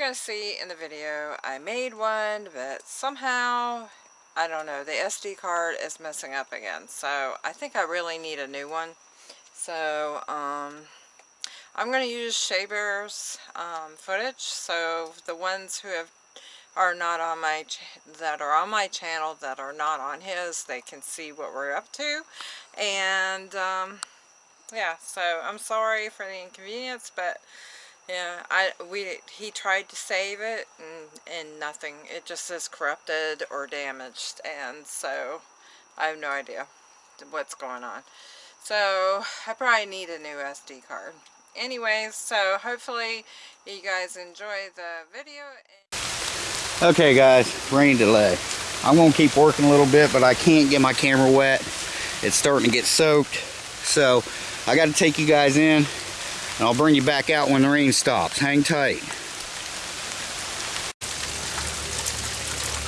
going to see in the video, I made one, but somehow, I don't know, the SD card is messing up again. So I think I really need a new one. So um, I'm going to use Shaber's um, footage. So the ones who have are not on my that are on my channel that are not on his they can see what we're up to and um, yeah, so I'm sorry for the inconvenience, but yeah, I we he tried to save it and and nothing. It just says corrupted or damaged, and so I have no idea what's going on. So I probably need a new SD card. Anyways, so hopefully you guys enjoy the video. Okay guys, rain delay. I'm gonna keep working a little bit, but I can't get my camera wet. It's starting to get soaked. So I got to take you guys in and I'll bring you back out when the rain stops. Hang tight.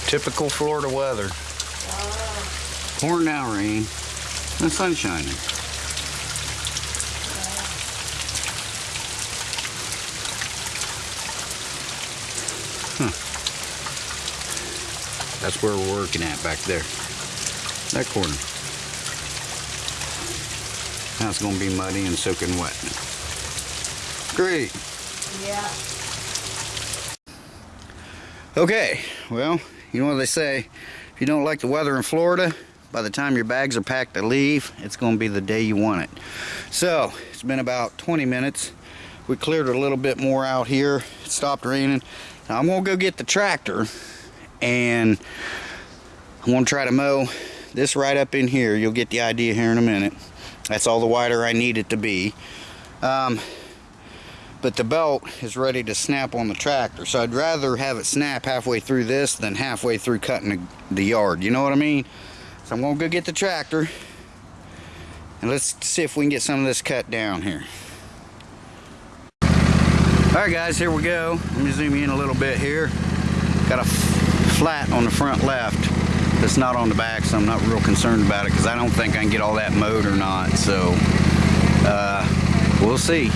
Typical Florida weather. Pouring down rain. The sun shining. That's where we're working at back there. That corner. Now it's going to be muddy and soaking wet. Great. Yeah. Okay, well, you know what they say. If you don't like the weather in Florida, by the time your bags are packed to leave, it's going to be the day you want it. So, it's been about 20 minutes. We cleared a little bit more out here. It stopped raining. Now, I'm going to go get the tractor and I'm going to try to mow this right up in here. You'll get the idea here in a minute. That's all the wider I need it to be. Um, but the belt is ready to snap on the tractor. So I'd rather have it snap halfway through this than halfway through cutting the, yard. You know what I mean? So I'm to go get the tractor. And let's see if we can get some of this cut down here. Alright guys, here we go. Let me zoom in a little bit here. Got a flat on the front left it's not on the back, so I'm not real concerned about it because I don't think I can get all that mowed or not. So uh, we'll see.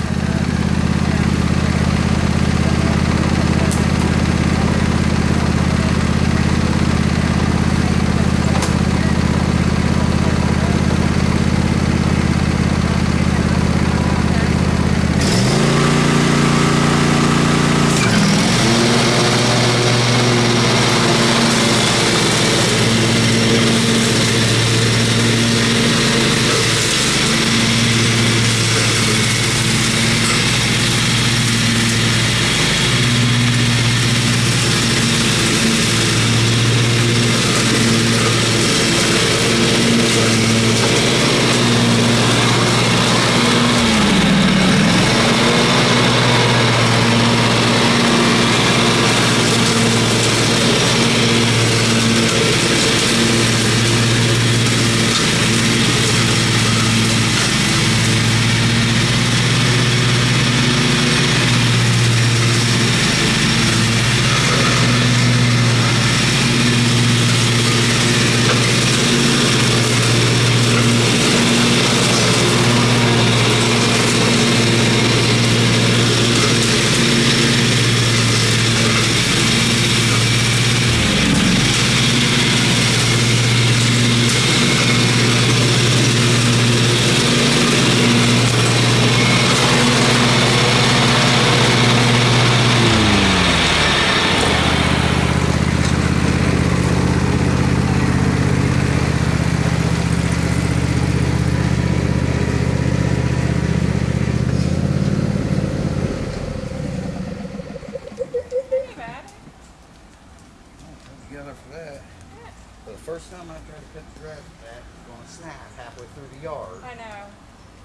First time I tried to cut the grass back, it's going to snap halfway through the yard. I know.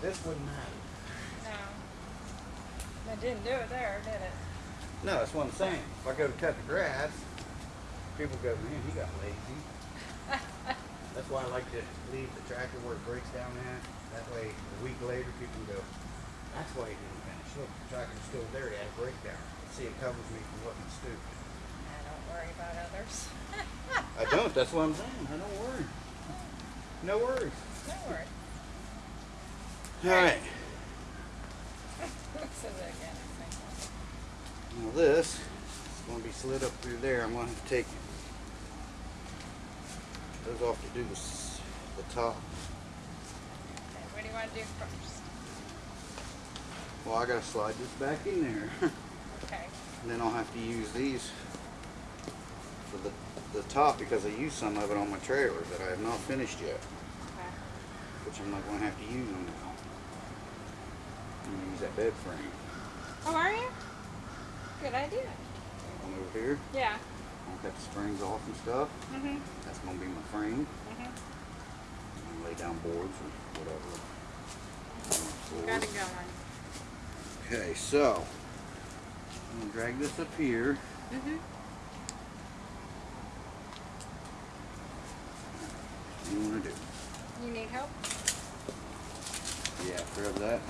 This wouldn't matter. No. It didn't do it there, did it? No, that's what I'm saying. If I go to cut the grass, people go, man, he got lazy. that's why I like to leave the tractor where it breaks down at. That way, a week later, people go, that's why he didn't finish. Look, the tractor's still there. He had a breakdown. See, it covers me from looking stupid. I don't worry about others. I don't. That's what I'm saying. I don't worry. No worries. No worries. All right. said that again, Now this is going to be slid up through there. I'm going to have to take those off to do the, s- the top. Okay, what do you want to do first? Well, I got to slide this back in there. Okay. and then I'll have to use these for the, the top because I used some of it on my trailer that I have not finished yet. Okay. Which I'm not going to have to use them now. I'm going to use that bed frame. Oh, are you? Good idea. Come over here. Yeah. I'll cut the springs off and stuff. Mm-hmm. That's going to be my frame. Mm-hmm. And lay down boards or whatever. Got it going. Okay, so I'm gonna drag this up here. Mm-hmm. What you want to do? You need help? Yeah, grab that.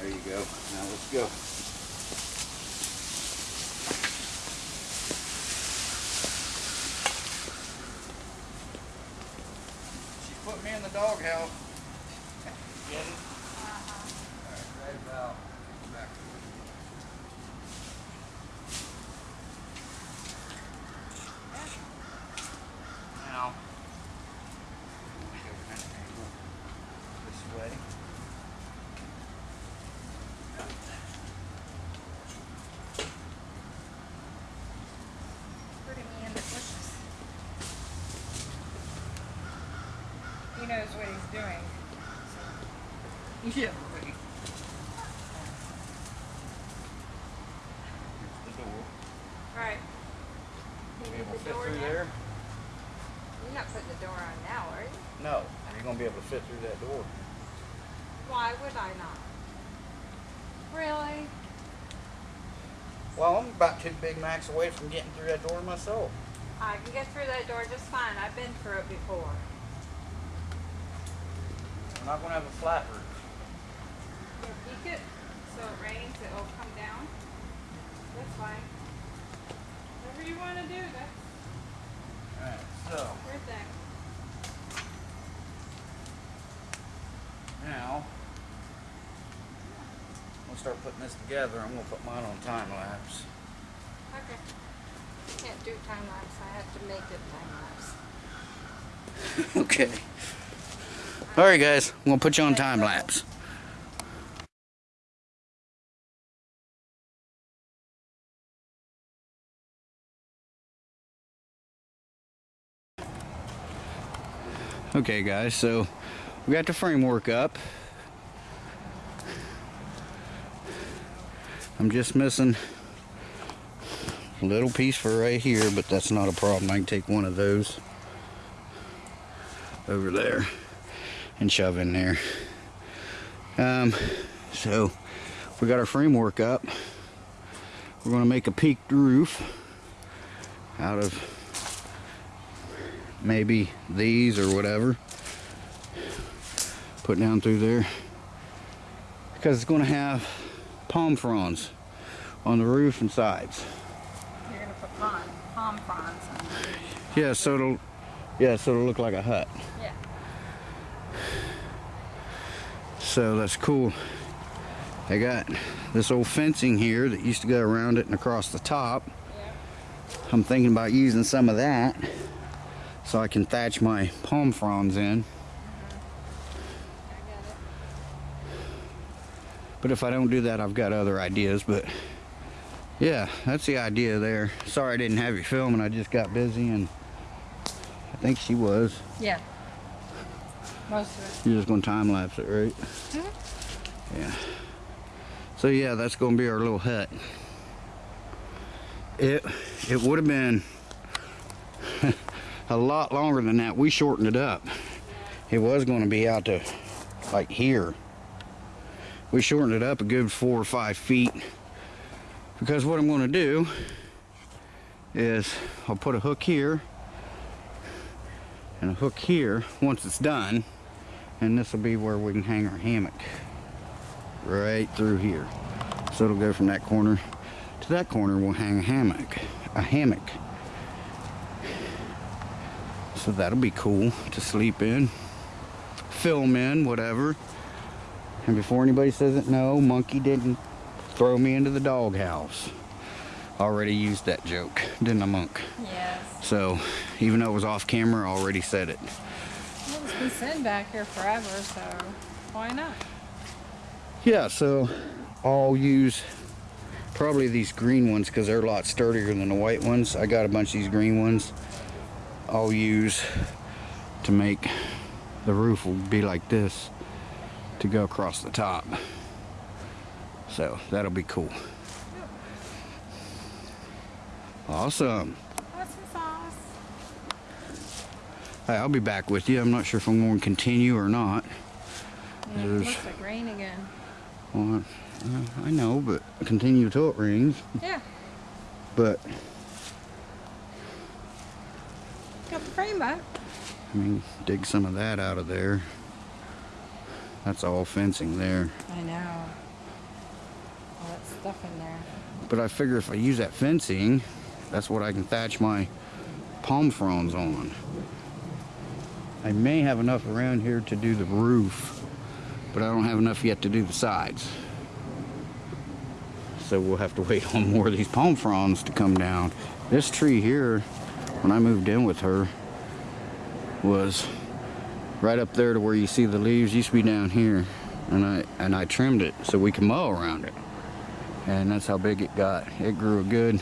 There you go. Now let's go. She put me in the doghouse. Get it? Alright, drag it out. Back. Now, I'm gonna go kind of angle this way. Putting me in the bushes. He knows what he's doing. Yeah, right. The door. Right. You Be need able to the fit door through now? there? You're not putting the door on now, are you? No. You're gonna be able to fit through that door. Why would I not? Really? Well, I'm about two Big Macs away from getting through that door myself. I can get through that door just fine. I've been through it before. We're not gonna have a flat roof. Peek it, so it rains, it'll come down. That's fine. Whatever you want to do, that's Alright, so your thing. now we'll start putting this together. I'm gonna put mine on time lapse. Okay. Can't do time lapse. I have to make it time lapse. okay. Alright guys, I'm gonna put you on time lapse. Okay guys, so we got the framework up. I'm just missing a little piece for right here, but that's not a problem. I can take one of those over there and shove in there. Um, so we got our framework up. We're going to make a peaked roof out of maybe these or whatever. Put down through there because it's going to have palm fronds on the roof and sides. You're gonna put palm, palm fronds on. Yeah, so it'll yeah, so it'll look like a hut. Yeah. So that's cool. I got this old fencing here that used to go around it and across the top. I'm thinking about using some of that so I can thatch my palm fronds in. It. But if I don't do that, I've got other ideas. But yeah, that's the idea there. Sorry I didn't have you filming. I just got busy and I think she was. Yeah. Most of You're just gonna time lapse it, right? Mhm. Yeah. So yeah, that's gonna be our little hut. It it would have been a lot longer than that. We shortened it up. It was gonna be out to like here. We shortened it up a good four or five feet because what I'm gonna do is I'll put a hook here and a hook here once it's done and this will be where we can hang our hammock right through here so it'll go from that corner to that corner we'll hang a hammock a hammock so that'll be cool to sleep in film in whatever And before anybody says it, no, Monkey didn't throw me into the doghouse. Already used that joke, didn't I, Monk? Yes. So, even though it was off camera, I already said it. Been sitting back here forever, so why not? Yeah, so I'll use probably these green ones because they're a lot sturdier than the white ones. I got a bunch of these green ones. I'll use to make the roof will be like this to go across the top. So that'll be cool. Awesome. What's the sauce? Hey, I'll be back with you. I'm not sure if I'm going to continue or not. Yeah, it looks like rain again. Well, I- know, but continue till it rains. Yeah, But got the frame back. I mean, dig some of that out of there. That's all fencing there. I know. All that stuff in there. But I figure if I use that fencing, that's what I can thatch my palm fronds on. I may have enough around here to do the roof, but I don't have enough yet to do the sides. So we'll have to wait on more of these palm fronds to come down. This tree here, when I moved in with her, was right up there to where you see the leaves used to be down here and I and I trimmed it so we can mow around it and that's how big it got it grew a good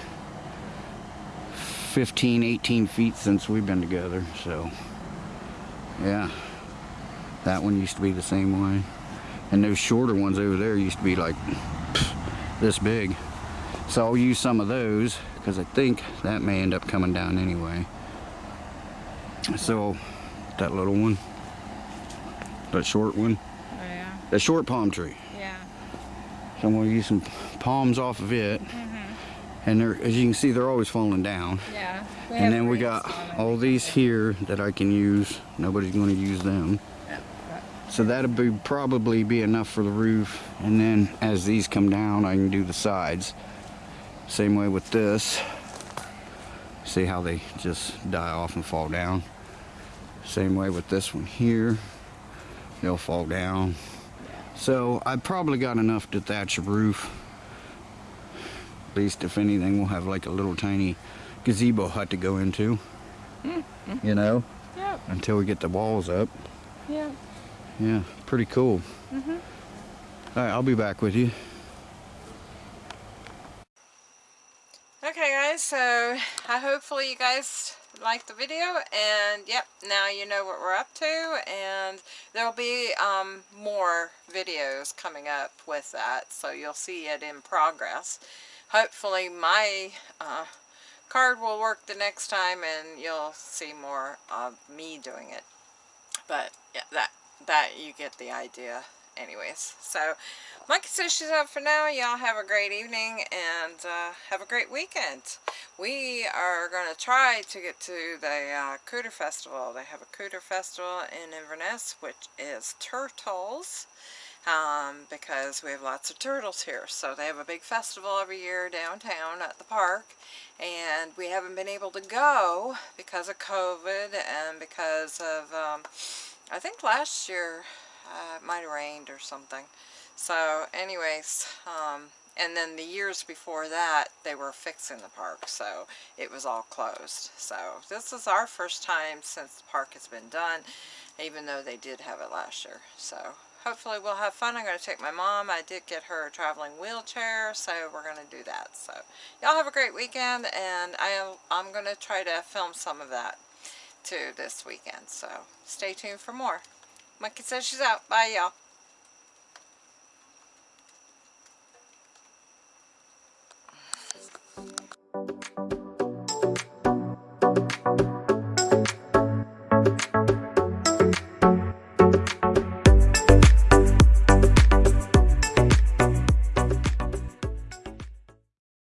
15 18 feet since we've been together so yeah that one used to be the same way and those shorter ones over there used to be like this big so I'll use some of those because I think that may end up coming down anyway so that little one that short one Oh yeah. that short palm tree Yeah. so I'm going to use some palms off of it. Mm-hmm. And they're, as you can see, they're always falling down. Yeah. And then we got all these here that I can use. Nobody's going to use them. So that'll be probably be enough for the roof. And then as these come down, I can do the sides. Same way with this. See how they just die off and fall down. Same way with this one here. They'll fall down. So I probably got enough to thatch a roof. At least if anything, we'll have like a little tiny gazebo hut to go into. You know, Yep. until we get the walls up. Yep. Yeah, pretty cool. All right, I'll be back with you. Okay guys, so I hopefully you guys liked the video and yep, now you know what we're up to and there'll be um, more videos coming up with that so you'll see it in progress. Hopefully my uh, card will work the next time and you'll see more of me doing it. But yeah, that, that you get the idea anyways. So, Monkey says she's out for now. Y'all have a great evening and uh, have a great weekend. We are going to try to get to the uh, Cooter Festival. They have a Cooter Festival in Inverness, which is turtles. Um, because we have lots of turtles here. So they have a big festival every year downtown at the park. And we haven't been able to go because of COVID and because of, um, I think last year uh, it might have rained or something. So anyways, um, and then the years before that, they were fixing the park, so it was all closed. So this is our first time since the park has been done, even though they did have it last year. So hopefully we'll have fun. I'm going to take my mom. I did get her a traveling wheelchair, so we're going to do that. So y'all have a great weekend, and I, I'm going to try to film some of that too this weekend. So stay tuned for more. Monkey says she's out. Bye, y'all.